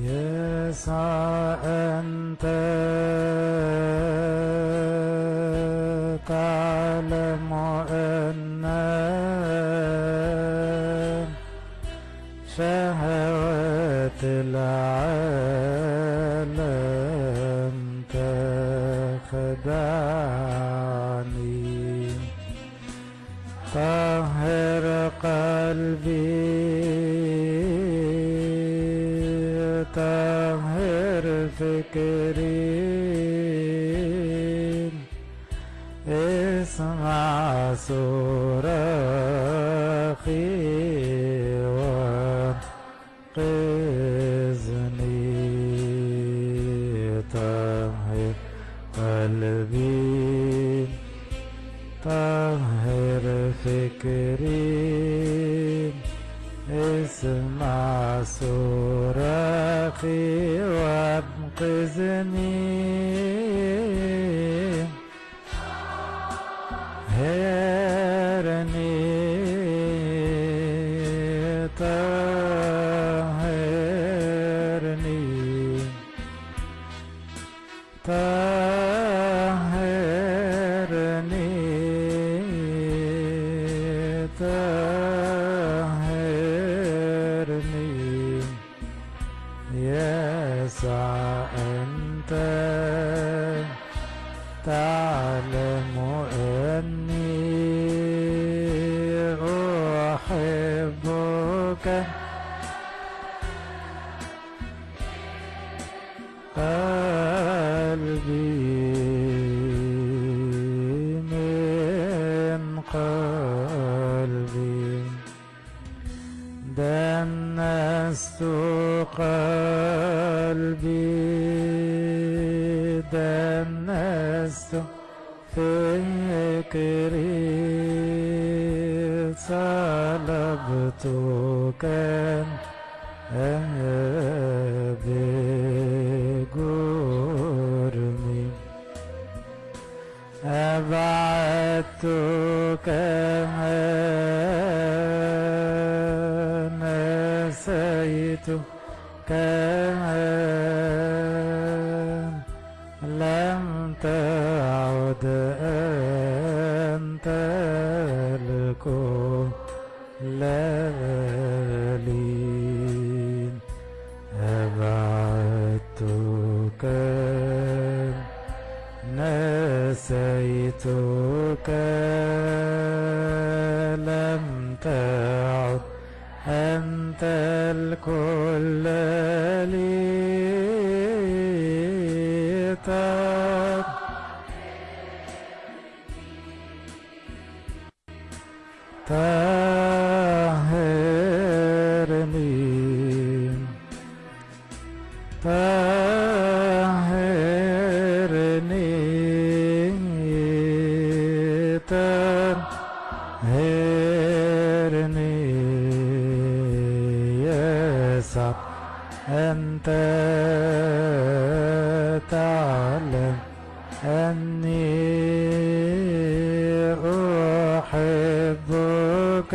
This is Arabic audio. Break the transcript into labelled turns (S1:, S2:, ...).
S1: يسوع أنت تعلم أن شهوات العالم تخدعني. طهر فكري اسمع صراخي وانقذني طهر قلبي. طهر فكري اسمع صراخي وانقذني هرني يسوع أنت. تعلم أني أحبك. قلبي من قلبي دنست قلبي دنست فكري طلبتك بجرمي أبعدتك نسيتك لم تعد أنت الكل لي أبعدتك نسيتك لم تعد أنت الكل لي طب طهرني طهرني طهرني يسوع أنت تعلم أني أحبك.